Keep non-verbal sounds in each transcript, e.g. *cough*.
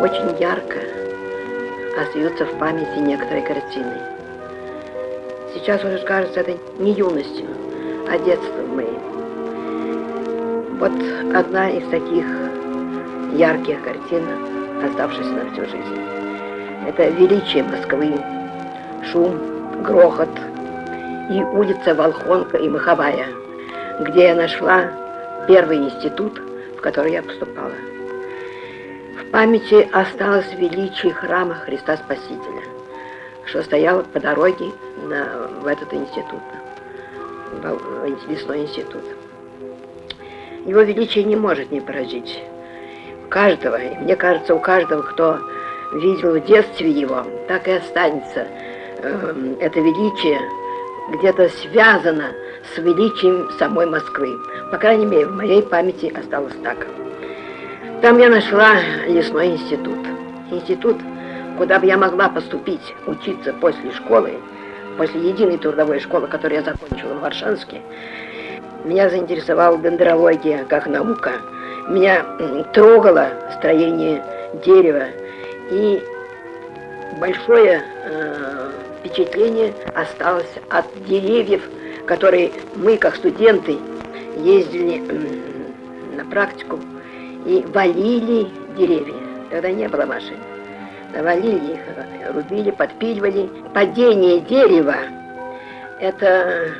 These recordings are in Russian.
очень ярко остаются в памяти некоторые картины. Сейчас уже кажется это не юностью, а детством моим. Вот одна из таких ярких картин, оставшихся на всю жизнь. Это величие Москвы, шум, грохот и улица Волхонка и Маховая, где я нашла первый институт, в который я поступала. Памяти осталось величие храма Христа Спасителя, что стояло по дороге на, в этот институт, в лесной институт. Его величие не может не поразить каждого, и мне кажется, у каждого, кто видел в детстве его, так и останется э, это величие где-то связано с величием самой Москвы. По крайней мере, в моей памяти осталось так. Там я нашла лесной институт. Институт, куда бы я могла поступить, учиться после школы, после единой трудовой школы, которую я закончила в Варшанске. Меня заинтересовала дендрология как наука. Меня трогало строение дерева. И большое э, впечатление осталось от деревьев, которые мы, как студенты, ездили на практику и валили деревья. Тогда не было машин. Валили их, рубили, подпиливали. Падение дерева – это,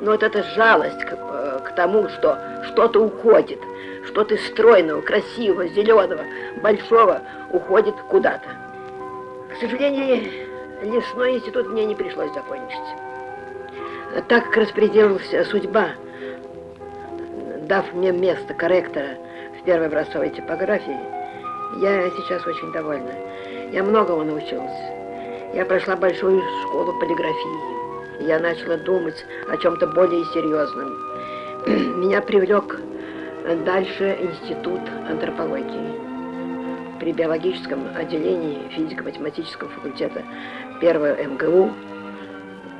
ну, вот это жалость к, к тому, что что-то уходит, что-то стройного, красивого, зеленого, большого уходит куда-то. К сожалению, лесной институт мне не пришлось закончить. Так как распределилась судьба, дав мне место корректора первой образцовой типографии, я сейчас очень довольна. Я многого научилась. Я прошла большую школу полиграфии. Я начала думать о чем-то более серьезном. *clears throat* Меня привлек дальше институт антропологии при биологическом отделении физико-математического факультета первого МГУ,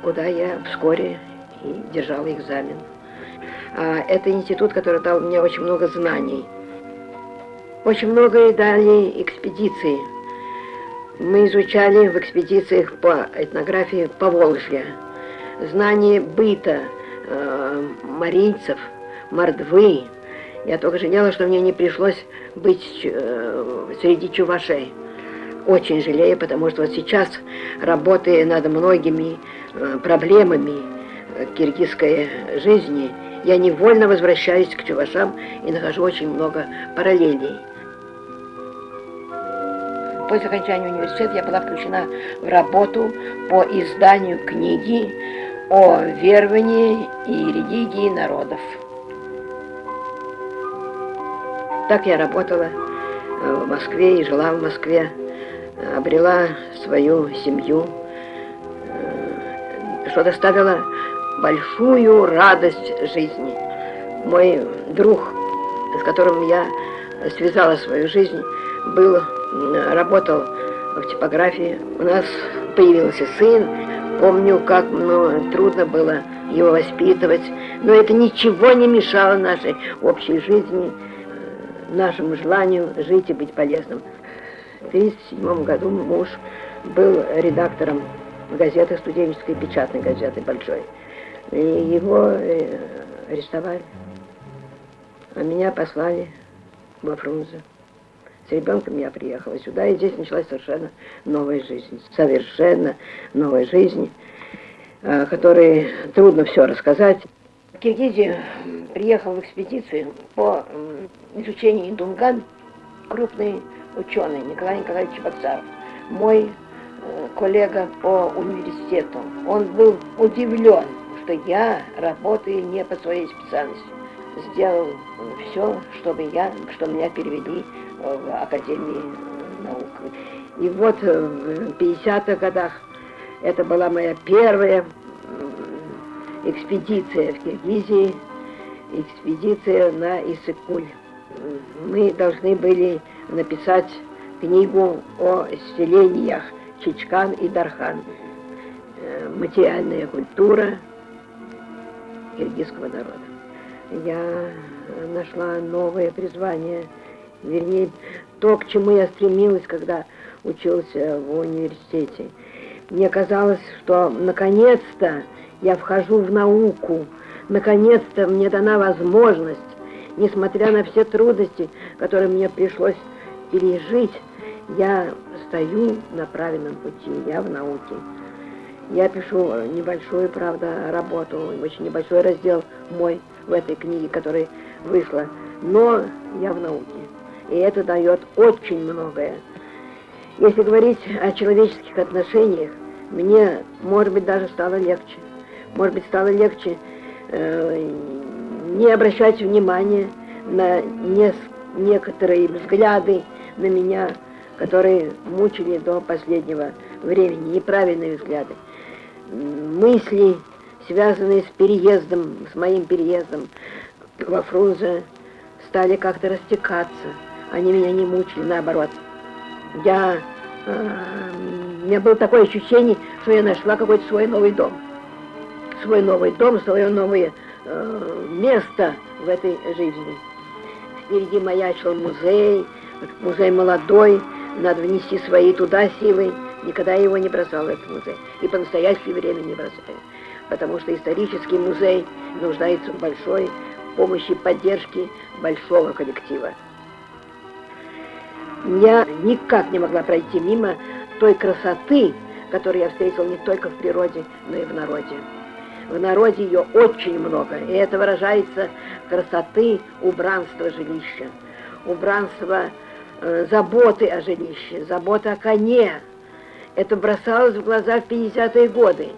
куда я вскоре и держала экзамен. А это институт, который дал мне очень много знаний. Очень много и дали экспедиции. Мы изучали в экспедициях по этнографии по Волжье. Знание быта э, марийцев, мордвы, я только жалела, что мне не пришлось быть э, среди чувашей. Очень жалею, потому что вот сейчас, работая над многими э, проблемами киргизской жизни, я невольно возвращаюсь к чувашам и нахожу очень много параллелей. После окончания университета я была включена в работу по изданию книги о веровании и религии народов. Так я работала э, в Москве и жила в Москве, обрела свою семью, э, что доставило большую радость жизни. Мой друг, с которым я связала свою жизнь, был, работал в типографии. У нас появился сын. Помню, как ну, трудно было его воспитывать, но это ничего не мешало нашей общей жизни нашему желанию жить и быть полезным. В 1937 году муж был редактором газеты, студенческой печатной газеты большой. Его э, арестовали. А меня послали во Фрунзе. С ребенком я приехала сюда, и здесь началась совершенно новая жизнь. Совершенно новая жизнь, о которой трудно все рассказать. В Киргизию приехал в экспедицию по изучению Дунган крупный ученый Николай Николаевич Баксаров, мой э, коллега по университету. Он был удивлен, что я работаю не по своей специальности. Сделал все, чтобы я, что меня перевели в Академию наук. И вот в 50-х годах это была моя первая экспедиция в Киргизии, экспедиция на Иссык-Куль. Мы должны были написать книгу о селениях Чичкан и Дархан. Э, материальная культура киргизского народа. Я нашла новое призвание вернее, то, к чему я стремилась, когда учился в университете. Мне казалось, что наконец-то я вхожу в науку, наконец-то мне дана возможность, несмотря на все трудности, которые мне пришлось пережить, я стою на правильном пути, я в науке. Я пишу небольшую, правда, работу, очень небольшой раздел мой в этой книге, которая вышла, но я в науке. И это дает очень многое. Если говорить о человеческих отношениях, мне, может быть, даже стало легче. Может быть, стало легче э, не обращать внимания на не, некоторые взгляды на меня, которые мучили до последнего времени, неправильные взгляды. Мысли, связанные с переездом, с моим переездом во Фрунзе, стали как-то растекаться. Они меня не мучили, наоборот я, э, у меня было такое ощущение, что я нашла какой-то свой новый дом. Свой новый дом, свое новое э, место в этой жизни. Впереди маячил музей, музей молодой, надо внести свои туда силы. Никогда его не бросал, этот музей. И по настоящее время не бросаю. Потому что исторический музей нуждается в большой помощи, поддержке большого коллектива я никак не могла пройти мимо той красоты, которую я встретила не только в природе, но и в народе. В народе ее очень много, и это выражается красоты убранства жилища, убранства э, заботы о жилище, заботы о коне. Это бросалось в глаза в 50-е годы.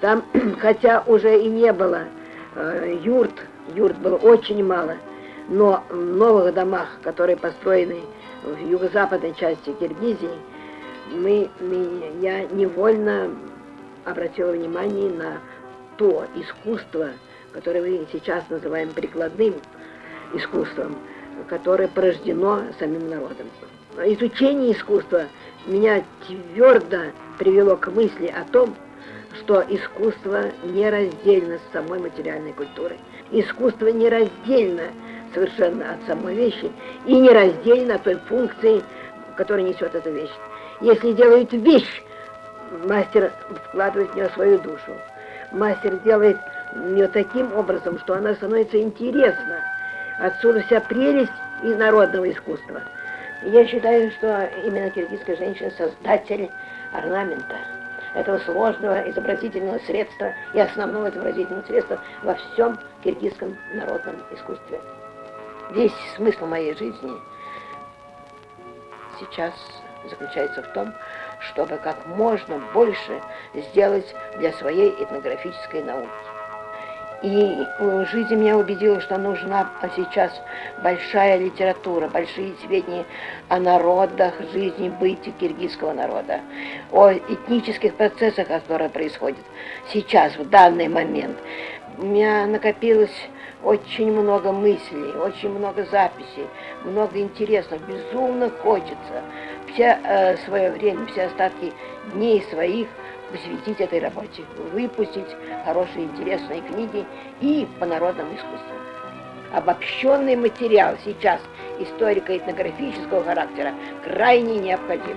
Там, *clears throat* хотя уже и не было э, юрт, юрт было очень мало, но в новых домах, которые построены в юго-западной части Киргизии, мы, мы, я невольно обратила внимание на то искусство, которое мы сейчас называем прикладным искусством, которое порождено самим народом. Изучение искусства меня твердо привело к мысли о том, что искусство нераздельно с самой материальной культурой. Искусство нераздельно совершенно от самой вещи и нераздельно от той функции, которую несет эта вещь. Если делает вещь, мастер вкладывает в нее свою душу. Мастер делает ее таким образом, что она становится интересна. Отсюда вся прелесть из народного искусства. Я считаю, что именно киргизская женщина создатель орнамента, этого сложного изобразительного средства и основного изобразительного средства во всем киргизском народном искусстве. Весь смысл моей жизни сейчас заключается в том, чтобы как можно больше сделать для своей этнографической науки. И жизнь меня убедила, что нужна сейчас большая литература, большие сведения о народах, жизни, бытии киргизского народа, о этнических процессах, которые происходят сейчас, в данный момент. У меня накопилось очень много мыслей, очень много записей, много интересного, безумно хочется. Все э, свое время, все остатки дней своих посвятить этой работе, выпустить хорошие интересные книги и по народному искусству. Обобщенный материал сейчас историко-этнографического характера крайне необходим.